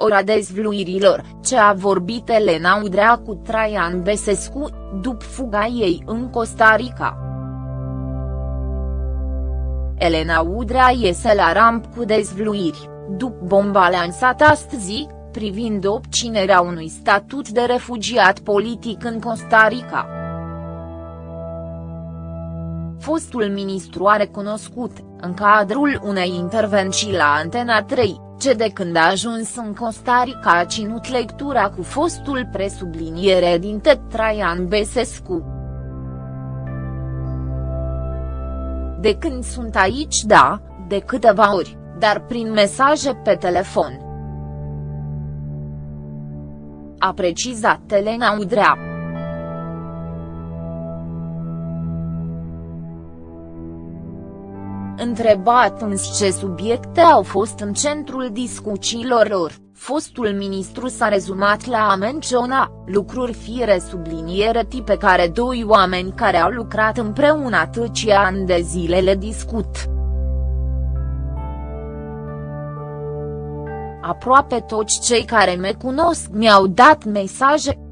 ora dezvluirilor, ce a vorbit Elena Udrea cu Traian Besescu, după fuga ei în Costa Rica. Elena Udrea iese la ramp cu dezvluiri, după bomba lansată astăzi, privind obținerea unui statut de refugiat politic în Costa Rica. Fostul ministru a recunoscut, în cadrul unei intervenții la Antena 3, ce de când a ajuns în Costa Rica a ținut lectura cu fostul presubliniere din Traian Besescu. De când sunt aici da, de câteva ori, dar prin mesaje pe telefon. A precizat Elena Udrea. Întrebat în ce subiecte au fost în centrul discuțiilor lor, fostul ministru s-a rezumat la a menționa, lucruri fire subliniere tipe care doi oameni care au lucrat împreună atâția ani de zile le discut. Aproape toți cei care me cunosc mi-au dat mesaje,